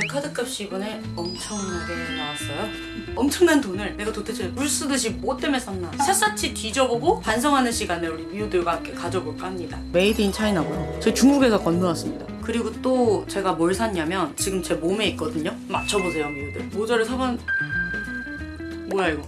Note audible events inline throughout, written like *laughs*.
제 카드값이 이번에 엄청나게 나왔어요. 엄청난 돈을 내가 도대체 물 쓰듯이 뭐 때문에 샀나 샅샅이 뒤져보고 반성하는 시간을 우리 미우들과 함께 가져볼까 합니다. made in China고요. 제가 중국에서 건너왔습니다. 그리고 또 제가 뭘 샀냐면 지금 제 몸에 있거든요. 맞춰보세요 미우들. 모자를 사본... 뭐야 이거.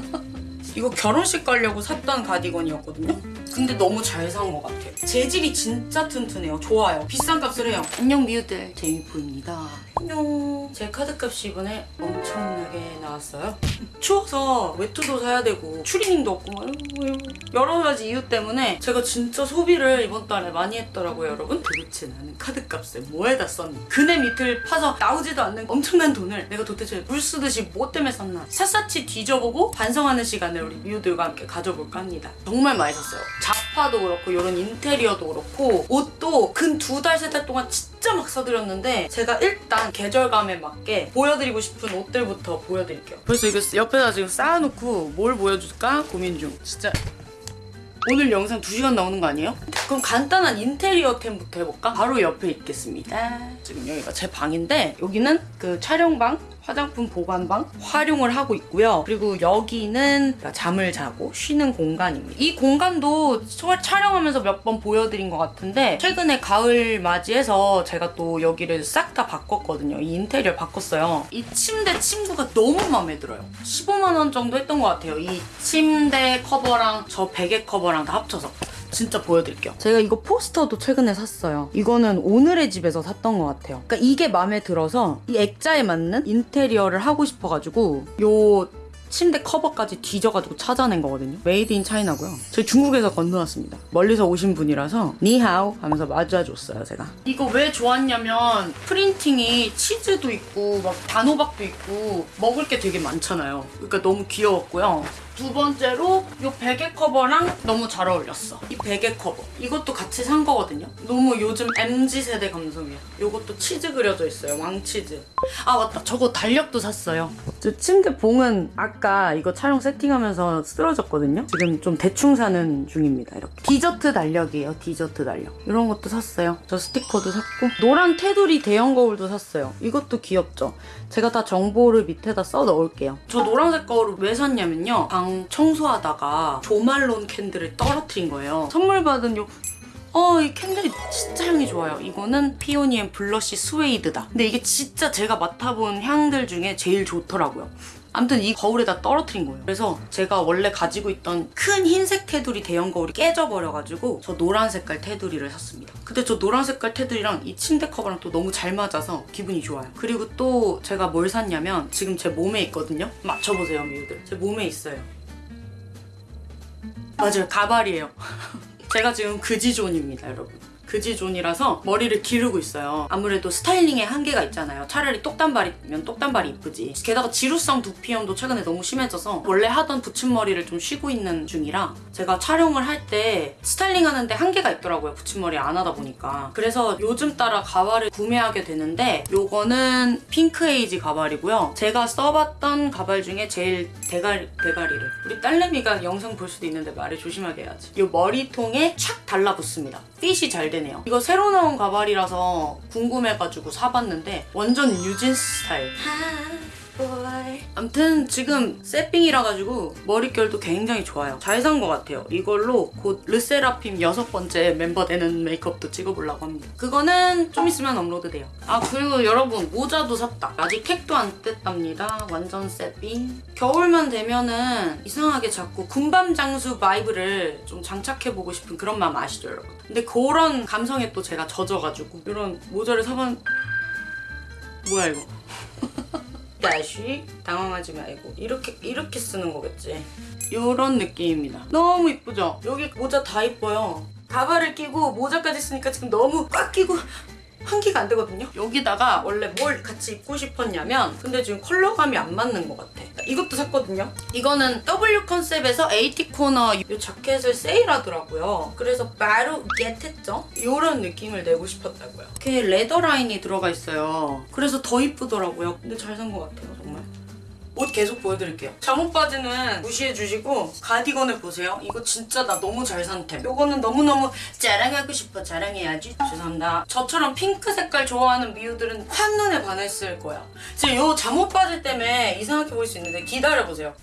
*laughs* 이거 결혼식 가려고 샀던 가디건이었거든요. 근데 너무 잘 산 것 같아요. 재질이 진짜 튼튼해요. 좋아요. 비싼 값을 해요. 안녕 미우들. 제이프입니다. 안녕. 제 카드값이 이번에 엄청나게 나왔어요. 추워서 외투도 사야 되고 추리닝도 없고 여러 가지 이유 때문에 제가 진짜 소비를 이번 달에 많이 했더라고요 여러분. 도대체 나는 카드값을 뭐에다 썼니? 그네 밑을 파서 나오지도 않는 엄청난 돈을 내가 도대체 물 쓰듯이 뭐 때문에 썼나 샅샅이 뒤져보고 반성하는 시간을 우리 미우들과 함께 가져볼까 합니다. 정말 많이 샀어요. 자파도 그렇고 이런 인테리어도 그렇고 옷도 근 두 달 세 달 동안 진짜 막 사드렸는데 제가 일단 계절감에 맞게 보여드리고 싶은 옷들부터 보여드릴게요. 벌써 이거 옆에다 지금 쌓아놓고 뭘 보여줄까 고민 중. 진짜 오늘 영상 2시간 나오는 거 아니에요? 그럼 간단한 인테리어템부터 해볼까? 바로 옆에 있겠습니다. 지금 여기가 제 방인데 여기는 그 촬영방, 화장품 보관방 활용을 하고 있고요. 그리고 여기는 잠을 자고 쉬는 공간입니다. 이 공간도 저- 촬영하면서 몇 번 보여드린 것 같은데 최근에 가을 맞이해서 제가 또 여기를 싹 다 바꿨거든요. 이 인테리어 바꿨어요. 이 침대 침구가 너무 마음에 들어요. 15만 원 정도 했던 것 같아요. 이 침대 커버랑 저 베개 커버랑 다 합쳐서. 진짜 보여드릴게요. 제가 이거 포스터도 최근에 샀어요. 이거는 오늘의 집에서 샀던 것 같아요. 그러니까 이게 마음에 들어서 이 액자에 맞는 인테리어를 하고 싶어가지고 요 침대 커버까지 뒤져가지고 찾아낸 거거든요. made in China고요. 저희 중국에서 건너왔습니다. 멀리서 오신 분이라서 你好 하면서 맞아줬어요, 제가. 이거 왜 좋았냐면 printing이 치즈도 있고 막 단호박도 있고 먹을 게 되게 많잖아요. 그러니까 너무 귀여웠고요. 두 번째로 이 베개 커버랑 너무 잘 어울렸어. 이 베개 커버. 이것도 같이 산 거거든요. 너무 요즘 MZ 세대 감성이야. 이것도 치즈 그려져 있어요. 왕치즈. 아 맞다. 저거 달력도 샀어요. 저 침대 봉은 아까 이거 촬영 세팅하면서 쓰러졌거든요. 지금 좀 대충 사는 중입니다. 이렇게. 디저트 달력이에요. 디저트 달력. 이런 것도 샀어요. 저 스티커도 샀고 노란 테두리 대형 거울도 샀어요. 이것도 귀엽죠? 제가 다 정보를 밑에다 써 넣을게요. 저 노란색 거울을 왜 샀냐면요. 방 청소하다가 조말론 candle을 떨어뜨린 거예요. 선물 받은 요 어, 이 candle이 진짜 향이 좋아요. 이거는 Peony & Blush Suede다. 근데 이게 진짜 제가 맡아본 향들 중에 제일 좋더라고요. 아무튼 이 거울에다 떨어뜨린 거예요. 그래서 제가 원래 가지고 있던 큰 흰색 테두리 대형 거울이 깨져버려가지고 저 노란 색깔 테두리를 샀습니다. 근데 저 노란 색깔 테두리랑 이 침대 커버랑 또 너무 잘 맞아서 기분이 좋아요. 그리고 또 제가 뭘 샀냐면 지금 제 몸에 있거든요. 맞춰보세요, 미우들. 제 몸에 있어요. 맞아요, 가발이에요. 제가 지금 그지존입니다, 여러분. 그지존이라서 머리를 기르고 있어요. 아무래도 스타일링에 한계가 있잖아요. 차라리 똑단발이면 똑단발이 이쁘지. 게다가 지루성 두피염도 최근에 너무 심해져서 원래 하던 붙임머리를 좀 쉬고 있는 중이라 제가 촬영을 할 때 스타일링 하는데 한계가 있더라고요. 붙임머리 안 하다 보니까. 그래서 요즘 따라 가발을 구매하게 되는데 요거는 핑크에이지 가발이고요. 제가 써봤던 가발 중에 제일 대가리, 대가리를 우리 딸내미가 영상 볼 수도 있는데 말을 조심하게 해야지. 요 머리통에 착 달라붙습니다. 핏이 잘 되네요. 이거 새로 나온 가발이라서 궁금해가지고 사봤는데 완전 뉴진스 스타일. 아무튼 지금 새삥이라 가지고 머릿결도 굉장히 좋아요. 잘 산 것 같아요. 이걸로 곧 르세라핌 여섯 번째 멤버 되는 메이크업도 찍어보려고 합니다. 그거는 좀 있으면 업로드 돼요. 아 그리고 여러분 모자도 샀다. 아직 택도 안 뗐답니다. 완전 새삥. 겨울만 되면은 이상하게 자꾸 군밤 장수 vibe를 좀 장착해보고 싶은 그런 마음 아시죠 여러분? 근데 그런 감성에 또 제가 젖어가지고 이런 모자를 사봤... 뭐야 이거? *laughs* 다시 당황하지 말고 이렇게 이렇게 쓰는 거겠지. 이런 느낌입니다. 너무 이쁘죠? 여기 모자 다 이뻐요. 가발을 끼고 모자까지 쓰니까 지금 너무 꽉 끼고 환기가 안 되거든요. 여기다가 원래 뭘 같이 입고 싶었냐면 근데 지금 컬러감이 안 맞는 것 같아. 이것도 샀거든요. 이거는 W 컨셉에서 AT 코너 이 자켓을 세일하더라고요. 그래서 바로 get했죠? 이런 느낌을 내고 싶었다고요. 이렇게 leather 라인이 들어가 있어요. 그래서 더 이쁘더라고요. 근데 잘 산 것 같아요 정말 옷 계속 보여드릴게요. 잠옷 바지는 무시해 주시고 가디건을 보세요. 이거 진짜 나 너무 잘 산 템. 이거는 너무너무 자랑하고 싶어 자랑해야지. 죄송합니다. 저처럼 핑크 색깔 좋아하는 미우들은 한눈에 반했을 거야. 지금 이 잠옷 바지 때문에 이상하게 보일 수 있는데 기다려보세요.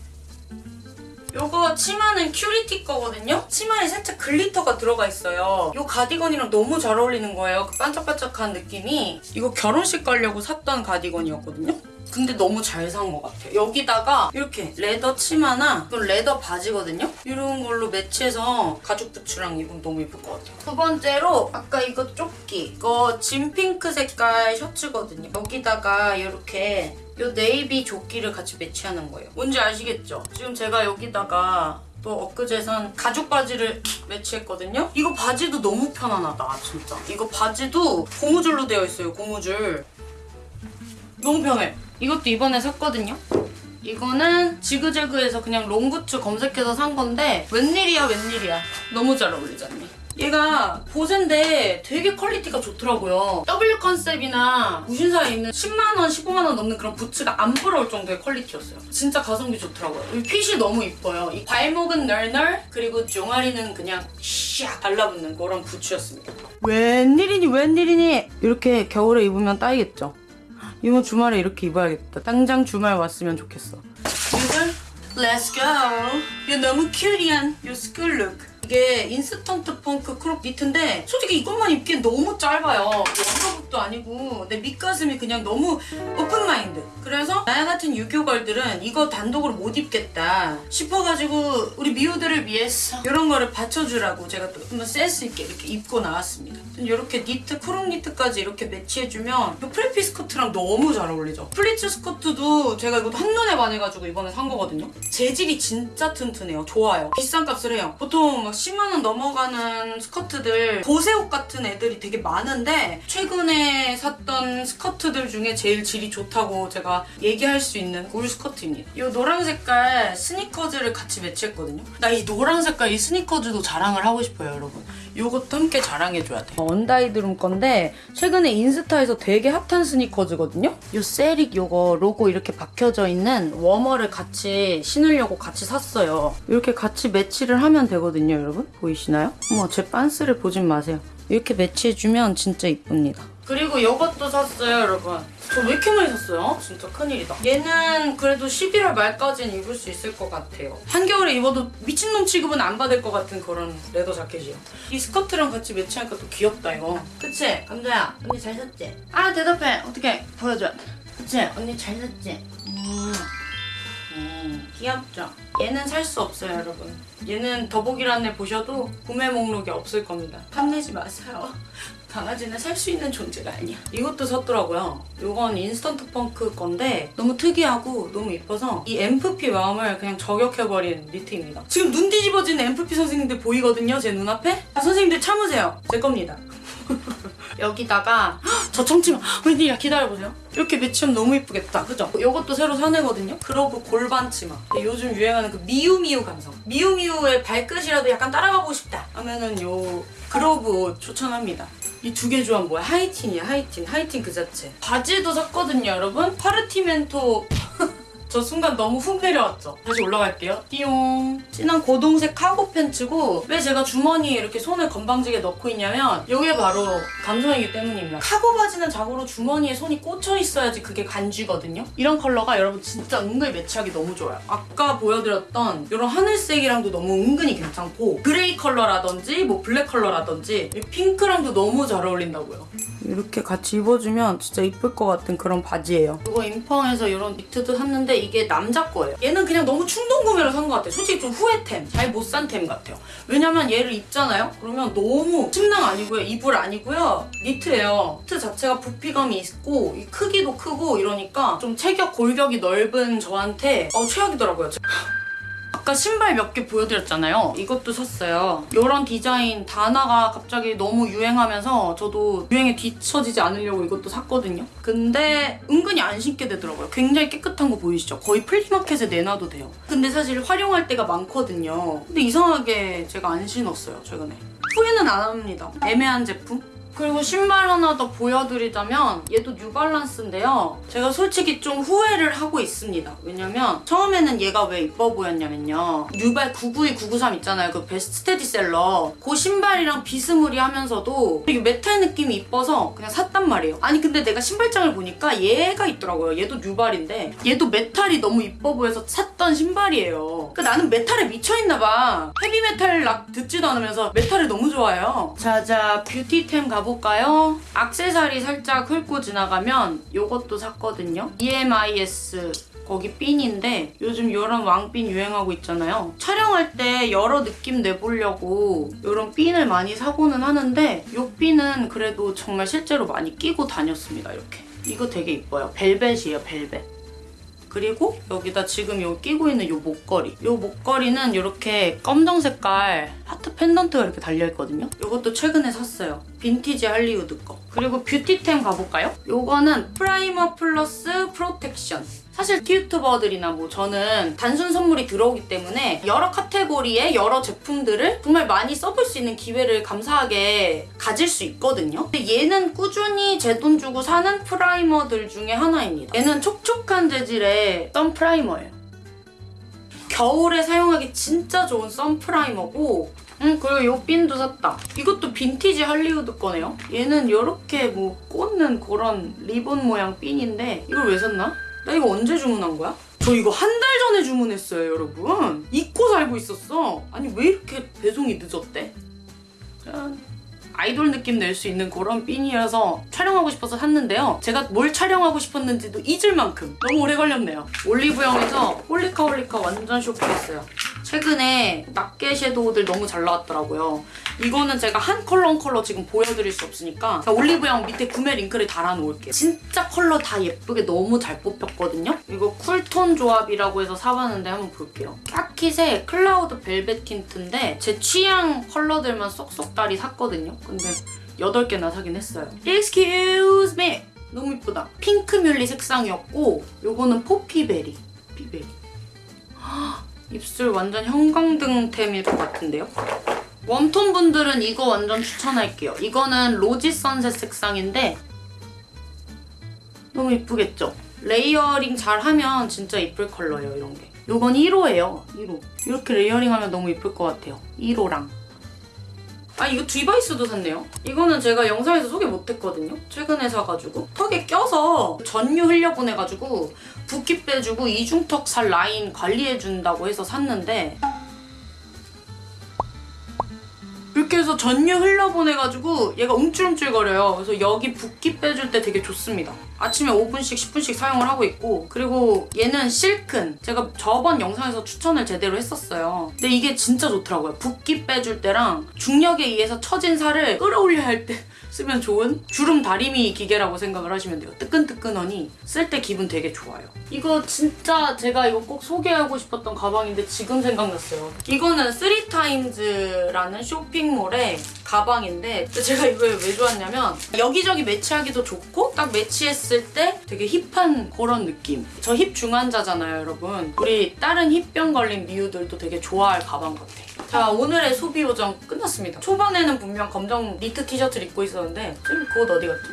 요거 치마는 큐리티 거거든요? 치마에 살짝 glitter가 들어가 있어요. 요 가디건이랑 너무 잘 어울리는 거예요. 그 반짝반짝한 느낌이. 이거 결혼식 가려고 샀던 가디건이었거든요? 근데 너무 잘 산 것 같아요. 여기다가 이렇게 leather 치마나 이건 leather 바지거든요? 이런 걸로 매치해서 가죽 부츠랑 입으면 너무 예쁠 것 같아요. 두 번째로 아까 이거 조끼. 이거 진핑크 색깔 셔츠거든요. 여기다가 이렇게 요 네이비 조끼를 같이 매치하는 거예요. 뭔지 아시겠죠? 지금 제가 여기다가 또 엊그제 산 가죽 바지를 *laughs* 매치했거든요. 이거 바지도 너무 편안하다, 진짜. 이거 바지도 고무줄로 되어 있어요, 고무줄. 너무 편해. 이것도 이번에 샀거든요. 이거는 지그재그에서 그냥 롱부츠 검색해서 산 건데 웬일이야 웬일이야. 너무 잘 어울리지 않니? 얘가 보세인데 되게 quality가 좋더라고요. W 컨셉이나 무신사에 있는 10만원, 15만원 넘는 그런 부츠가 안 부러울 정도의 quality였어요. 진짜 가성비 좋더라고요. 이 핏이 너무 이뻐요. 이 발목은 널널, 그리고 종아리는 그냥 샥 달라붙는 그런 부츠였습니다. 웬일이니 웬일이니 이렇게 겨울에 입으면 따이겠죠? 이번 주말에 이렇게 입어야겠다. 당장 주말 왔으면 좋겠어. 유들, let's go. 이 너무 cutie한 요 school look. 이게 인스턴트 펑크 crop 니트인데 솔직히 이것만 입기엔 너무 짧아요. 원가복도 아니고 내 밑가슴이 그냥 너무 open mind. 그래서 나야 같은 유교걸들은 이거 단독으로 못 입겠다 싶어가지고 우리 미우들을 위해서 이런 거를 받쳐주라고 제가 또 한번 센스 있게 이렇게 입고 나왔습니다. 이렇게 니트, crop 니트까지 이렇게 매치해주면 이 preppy 스커트랑 너무 잘 어울리죠. 플리츠 스커트도 제가 이것도 한눈에 반해가지고 이번에 산 거거든요. 재질이 진짜 튼튼해요. 좋아요. 비싼 값을 해요. 보통 막 10만원 넘어가는 스커트들 보세옷 같은 애들이 되게 많은데 최근에 샀던 스커트들 중에 제일 질이 좋다고 제가 얘기할 수 있는 울 스커트입니다. 이 노란 색깔 스니커즈를 같이 매치했거든요. 나 이 노란 색깔 이 스니커즈도 자랑을 하고 싶어요, 여러분. 이것도 함께 자랑해줘야 돼. 언다이드룸 건데 최근에 인스타에서 되게 핫한 스니커즈거든요. 이 세릭 요거 로고 이렇게 박혀져 있는 워머를 같이 신으려고 같이 샀어요. 이렇게 같이 매치를 하면 되거든요, 여러분. 보이시나요? 어머, 제 빤스를 보진 마세요. 이렇게 매치해주면 진짜 이쁩니다. 그리고 이것도 샀어요, 여러분. 저 왜 이렇게 많이 샀어요? 진짜 큰일이다. 얘는 그래도 11월 말까지는 입을 수 있을 것 같아요. 한겨울에 입어도 미친놈 취급은 안 받을 것 같은 그런 레더 자켓이에요. 이 스커트랑 같이 매치하니까 또 귀엽다, 이거. 그치? 감자야, 언니 잘 샀지? 아, 대답해. 어떻게 보여줘. 그치? 언니 잘 샀지? 음. 음, 귀엽죠? 얘는 살 수 없어요, 여러분. 얘는 더보기란에 보셔도 구매 목록에 없을 겁니다. 탐내지 마세요. *laughs* 강아지는 살 수 있는 존재가 아니야. 이것도 샀더라고요. 이건 인스턴트 펑크 건데 너무 특이하고 너무 이뻐서 이 MFP 마음을 그냥 저격해버린 니트입니다. 지금 눈 뒤집어지는 MFP 선생님들 보이거든요, 제 눈앞에? 아, 선생님들 참으세요. 제 겁니다. *laughs* 여기다가 헉, 저 청치마 웬일이야? 기다려보세요. 이렇게 매치하면 너무 이쁘겠다. 그죠? 이것도 새로 사내거든요? 그러고 골반 치마. 요즘 유행하는 그 미우미우 감성. 미우미우의 발끝이라도 약간 따라가고 싶다 하면은 요 그로브 옷 추천합니다. 이 두 개 조합 뭐야? 하이틴이야 하이틴. 하이틴 그 자체. 바지도 샀거든요 여러분? 파르티멘토 저 순간 너무 훅 내려왔죠? 다시 올라갈게요. 띠용. 진한 고동색 카고 팬츠고 왜 제가 주머니에 이렇게 손을 건방지게 넣고 있냐면 이게 바로 감성이기 때문입니다. 카고 바지는 자고로 주머니에 손이 꽂혀 있어야지 그게 간지거든요. 이런 컬러가 여러분 진짜 은근히 매치하기 너무 좋아요. 아까 보여드렸던 이런 하늘색이랑도 너무 은근히 괜찮고 gray 컬러라든지 뭐 블랙 컬러라든지 이 핑크랑도 너무 잘 어울린다고요. 이렇게 같이 입어주면 진짜 이쁠 것 같은 그런 바지예요. 이거 인펑에서 이런 니트도 샀는데 이게 남자 거예요. 얘는 그냥 너무 충동 구매로 산 것 같아요. 솔직히 좀 후회템, 잘 못 산 템 같아요. 왜냐면 얘를 입잖아요? 그러면 너무 침낭 아니고요, 이불 아니고요, 니트예요. 니트 자체가 부피감이 있고 이 크기도 크고 이러니까 좀 체격 골격이 넓은 저한테 어, 최악이더라고요. 아까 신발 몇 개 보여드렸잖아요. 이것도 샀어요. 이런 디자인 단화가 갑자기 너무 유행하면서 저도 유행에 뒤처지지 않으려고 이것도 샀거든요. 근데 은근히 안 신게 되더라고요. 굉장히 깨끗한 거 보이시죠? 거의 플리마켓에 내놔도 돼요. 근데 사실 활용할 때가 많거든요. 근데 이상하게 제가 안 신었어요, 최근에. 후회는 안 합니다. 애매한 제품? 그리고 신발 하나 더 보여드리자면 얘도 뉴발란스인데요. 제가 솔직히 좀 후회를 하고 있습니다. 왜냐면 처음에는 얘가 왜 이뻐 보였냐면요. 뉴발 992, 993 있잖아요. 그 베스트셀러. 그 신발이랑 비스무리하면서도 되게 메탈 느낌이 이뻐서 그냥 샀단 말이에요. 아니 근데 내가 신발장을 보니까 얘가 있더라고요. 얘도 뉴발인데 얘도 메탈이 너무 이뻐 보여서 샀던 신발이에요. 그러니까 나는 메탈에 미쳐있나 봐. 헤비메탈 락 듣지도 않으면서 메탈을 너무 좋아해요. 자자 뷰티템 가 볼까요? 악세사리 살짝 훑고 지나가면 요것도 샀거든요. EMIS 거기 핀인데 요즘 이런 왕핀 유행하고 있잖아요. 촬영할 때 여러 느낌 내보려고 이런 핀을 많이 사고는 하는데 이 핀은 그래도 정말 실제로 많이 끼고 다녔습니다. 이렇게. 이거 되게 이뻐요. 벨벳이에요, 벨벳. 그리고 여기다 지금 요 끼고 있는 요 목걸이. 요 목걸이는 이렇게 검정 색깔 하트 펜던트가 이렇게 달려있거든요. 요것도 최근에 샀어요. 빈티지 할리우드 거. 그리고 뷰티템 가볼까요? 요거는 Primer Plus Protection. 사실 유튜버들이나 뭐 저는 단순 선물이 들어오기 때문에 여러 카테고리의 여러 제품들을 정말 많이 써볼 수 있는 기회를 감사하게 가질 수 있거든요. 근데 얘는 꾸준히 제 돈 주고 사는 프라이머들 중에 하나입니다. 얘는 촉촉한 재질의 선 프라이머예요. 겨울에 사용하기 진짜 좋은 선 프라이머고 음 그리고 요 핀도 샀다. 이것도 빈티지 할리우드 거네요. 얘는 이렇게 뭐 꽂는 그런 리본 모양 핀인데 이걸 왜 샀나? 나 이거 언제 주문한 거야? 저 이거 한 달 전에 주문했어요 여러분. 잊고 살고 있었어. 아니 왜 이렇게 배송이 늦었대? 짠. 아이돌 느낌 낼 수 있는 그런 핀이라서 촬영하고 싶어서 샀는데요. 제가 뭘 촬영하고 싶었는지도 잊을 만큼 너무 오래 걸렸네요. 올리브영에서 홀리카 홀리카 완전 쇼핑했어요. 최근에 낱개 섀도우들 너무 잘 나왔더라고요. 이거는 제가 한 컬러 한 컬러 지금 보여드릴 수 없으니까 올리브영 밑에 구매 링크를 달아놓을게요. 진짜 컬러 다 예쁘게 너무 잘 뽑혔거든요. 이거 쿨톤 조합이라고 해서 사봤는데 한번 볼게요. 까킷의 클라우드 벨벳 틴트인데 제 취향 컬러들만 쏙쏙다리 샀거든요. 근데 8개나 사긴 했어요. Excuse me! 너무 이쁘다. 핑크 뮬리 색상이었고 요거는 포피베리. 피베리. 입술 완전 형광등템일 것 같은데요? 웜톤 분들은 이거 완전 추천할게요. 이거는 로지 선셋 색상인데 너무 이쁘겠죠? 레이어링 잘 하면 진짜 이쁠 컬러예요, 이런 게. 이건 1호예요, 1호. 이렇게 레이어링 하면 너무 이쁠 것 같아요. 1호랑. 아 이거 디바이스도 샀네요. 이거는 제가 영상에서 소개 못했거든요. 최근에 사가지고 턱에 껴서 전유 흘려보내가지고 붓기 빼주고 이중턱 살 라인 관리해준다고 해서 샀는데 이렇게 해서 전유 흘려보내가지고 얘가 움찔움찔거려요. 그래서 여기 붓기 빼줄 때 되게 좋습니다. 아침에 5분씩 10분씩 사용을 하고 있고 그리고 얘는 실큰 제가 저번 영상에서 추천을 제대로 했었어요. 근데 이게 진짜 좋더라고요. 붓기 빼줄 때랑 중력에 의해서 처진 살을 끌어올려야 할 때 쓰면 좋은 주름 다리미 기계라고 생각을 하시면 돼요. 뜨끈뜨끈하니 쓸 때 기분 되게 좋아요. 이거 진짜 제가 이거 꼭 소개하고 싶었던 가방인데 지금 생각났어요. 이거는 3타임즈라는 쇼핑몰의 가방인데 제가 이걸 왜 좋았냐면 여기저기 매치하기도 좋고 딱 매치했을 때 되게 힙한 그런 느낌. 저 힙 중환자잖아요, 여러분. 우리 다른 힙병 걸린 미우들도 되게 좋아할 가방 같아. 자, 오늘의 소비 요정 끝났습니다. 초반에는 분명 검정 니트 티셔츠를 입고 있었는데 지금 그옷 어디 갔지?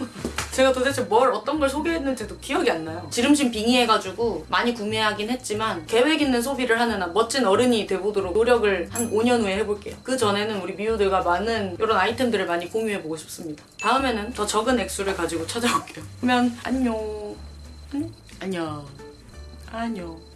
*laughs* 제가 도대체 뭘 어떤 걸 소개했는지도 기억이 안 나요. 지름신 빙의해가지고 많이 구매하긴 했지만 계획 있는 소비를 하는 한 멋진 어른이 돼보도록 노력을 한 5년 후에 해볼게요. 그 전에는 우리 미우들과 많은 이런 아이템들을 많이 공유해보고 싶습니다. 다음에는 더 적은 액수를 가지고 찾아올게요. 그러면 안녕. 안녕. 안녕. 안녕.